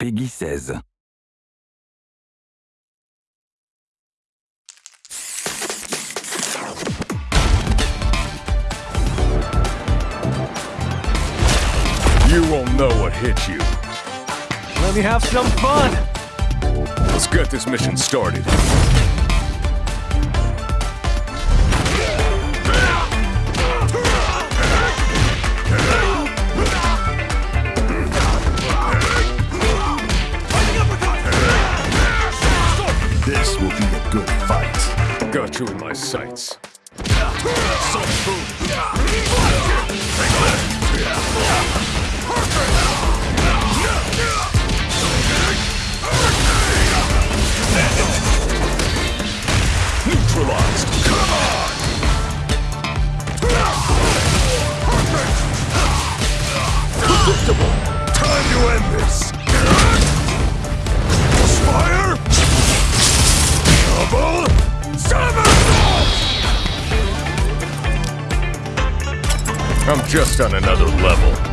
Peggy 16. You won't know what hit you. Let me have some fun! Let's get this mission started. This will be a good fight. Got you in my sights. Neutralized. Come on. Predictable. Time to end this. I'm just on another level.